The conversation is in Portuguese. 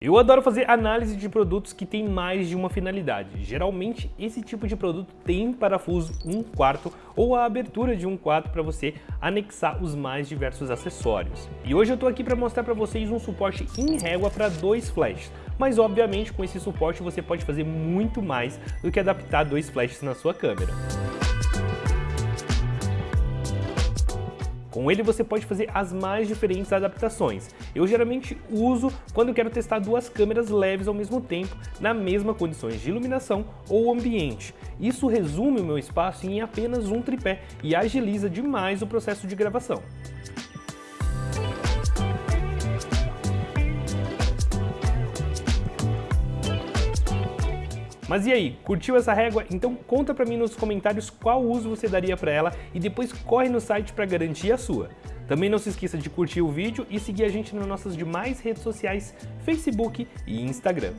Eu adoro fazer análise de produtos que têm mais de uma finalidade. Geralmente, esse tipo de produto tem parafuso 1 quarto ou a abertura de um quarto para você anexar os mais diversos acessórios. E hoje eu estou aqui para mostrar para vocês um suporte em régua para dois flashes. Mas obviamente com esse suporte você pode fazer muito mais do que adaptar dois flashes na sua câmera. Com ele você pode fazer as mais diferentes adaptações. Eu geralmente uso quando quero testar duas câmeras leves ao mesmo tempo, na mesma condições de iluminação ou ambiente. Isso resume o meu espaço em apenas um tripé e agiliza demais o processo de gravação. Mas e aí, curtiu essa régua? Então conta pra mim nos comentários qual uso você daria para ela e depois corre no site para garantir a sua. Também não se esqueça de curtir o vídeo e seguir a gente nas nossas demais redes sociais, Facebook e Instagram.